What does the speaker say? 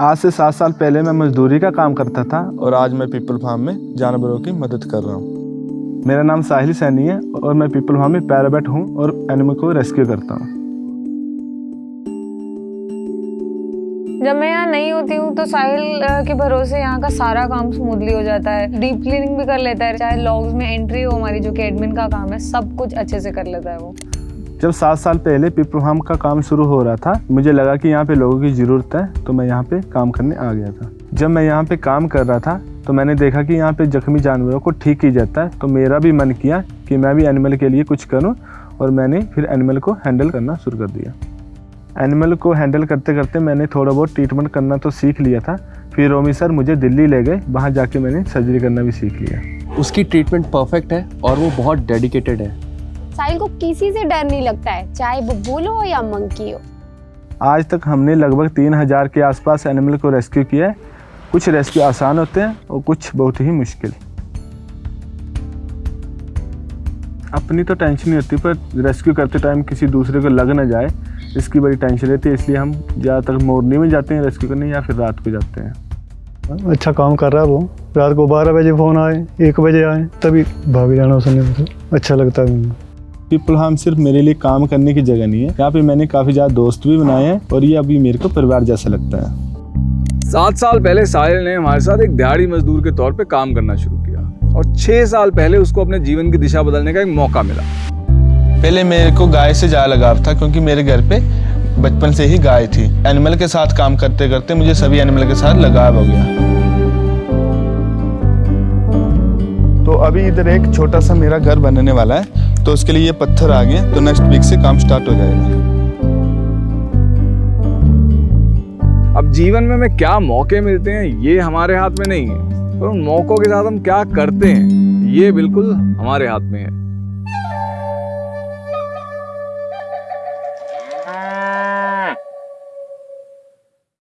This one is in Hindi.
आज से सात साल पहले मैं मजदूरी का काम करता था और आज मैं पीपल फार्म में जानवरों की मदद कर रहा हूँ। मेरा नाम साहिल सैनी है और मैं पीपल फार्म में पैराबेट हूँ और एनिमल को रेस्क्यू करता हूँ। जब मैं यहाँ नहीं होती हूँ तो साहिल के भरोसे यहाँ का सारा काम स्मूथली हो जाता है। डीप क्लीनिंग भी कर लेता है, चाहे लॉग्स में एंट्री हो हमारी, जो कि एडमिन का काम है, सब कुछ अच्छे से कर लेता है वो। जब सात साल पहले पीपल फार्म का काम शुरू हो रहा था, मुझे लगा कि यहाँ पे लोगों की ज़रूरत है तो मैं यहाँ पे काम करने आ गया था। जब मैं यहाँ पे काम कर रहा था तो मैंने देखा कि यहाँ पे जख्मी जानवरों को ठीक किया जाता है तो मेरा भी मन किया कि मैं भी एनिमल के लिए कुछ करूँ, और मैंने फिर एनिमल को हैंडल करना शुरू कर दिया। एनिमल को हैंडल करते करते मैंने थोड़ा बहुत ट्रीटमेंट करना तो सीख लिया था, फिर रोमी सर मुझे दिल्ली ले गए, वहाँ जाके मैंने सर्जरी करना भी सीख लिया। उसकी ट्रीटमेंट परफेक्ट है, और वो बहुत डेडिकेटेड है। साहिल को किसी से डर नहीं लगता है चाहे वो बुल हो या मंकी हो। आज तक हमने लगभग तीन हज़ार के आसपास एनिमल को रेस्क्यू किया है। कुछ रेस्क्यू आसान होते हैं और कुछ बहुत ही मुश्किल। अपनी तो टेंशन नहीं होती पर रेस्क्यू करते टाइम किसी दूसरे को लग ना जाए। इसकी बड़ी टेंशन रहती है इसलिए हम ज़्यादातर मॉर्निंग में जाते हैं रेस्क्यू करने या फिर रात को जाते हैं। अच्छा काम कर रहा है वो। रात को बारह बजे फ़ोन आए एक बजे आए तभी भाग जाना उसने। अच्छा लगता है। पीपल हाम सिर्फ़ मेरे लिए काम करने की जगह नहीं है। यहाँ पे मैंने काफ़ी ज़्यादा दोस्त भी बनाए हैं और ये अभी मेरे को परिवार जैसा लगता है। सात साल पहले साहिल ने हमारे साथ एक दिहाड़ी मजदूर के तौर पे काम करना शुरू किया और छह साल पहले उसको अपने जीवन की दिशा बदलने का एक मौका मिला। पहले मेरे को गाय से ज़्यादा लगाव था क्योंकि मेरे घर पे बचपन से ही गाय थी। एनिमल के साथ काम करते करते मुझे सभी एनिमल के साथ लगाव हो गया। तो अभी इधर एक छोटा सा मेरा घर बनने वाला है। तो उसके लिए ये पत्थर आ गए तो नेक्स्ट वीक से काम स्टार्ट हो जाएगा। अब जीवन में हमें क्या मौके मिलते हैं, ये हमारे हाथ में नहीं है, पर उन मौकों के साथ हम क्या करते हैं, ये बिल्कुल हमारे हाथ में है।